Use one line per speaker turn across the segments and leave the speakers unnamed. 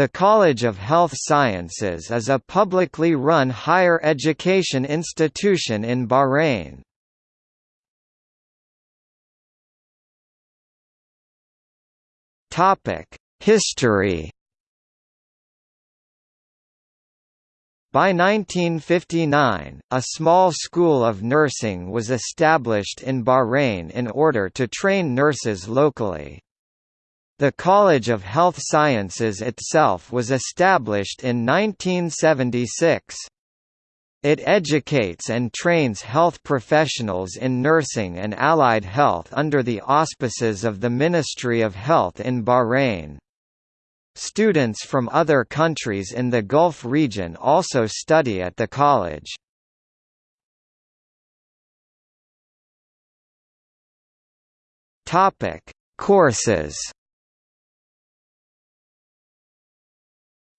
The College of Health Sciences is a publicly run higher education institution in Bahrain. History By 1959, a small school of nursing was established in Bahrain in order to train nurses locally. The College of Health Sciences itself was established in 1976. It educates and trains health professionals in nursing and allied health under the auspices of the Ministry of Health in Bahrain. Students from other countries in the Gulf region also study at the college. Courses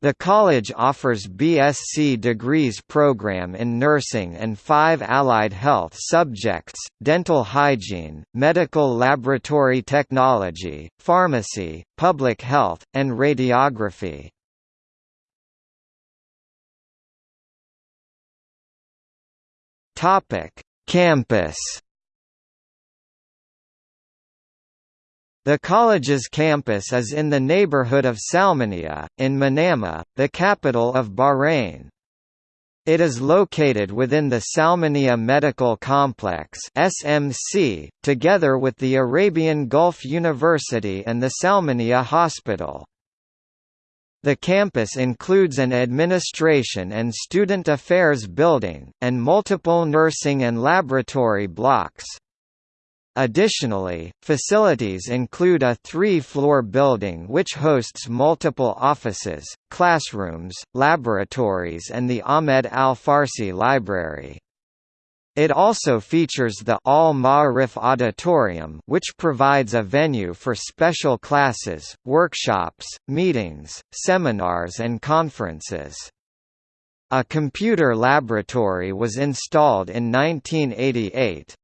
The college offers BSc degrees program in nursing and five allied health subjects, dental hygiene, medical laboratory technology, pharmacy, public health, and radiography. Campus The college's campus is in the neighborhood of Salmaniya, in Manama, the capital of Bahrain. It is located within the Salmaniya Medical Complex (SMC), together with the Arabian Gulf University and the Salmaniya Hospital. The campus includes an administration and student affairs building, and multiple nursing and laboratory blocks. Additionally, facilities include a three-floor building which hosts multiple offices, classrooms, laboratories and the Ahmed Al-Farsi Library. It also features the Al Ma'arif Auditorium which provides a venue for special classes, workshops, meetings, seminars and conferences. A computer laboratory was installed in 1988.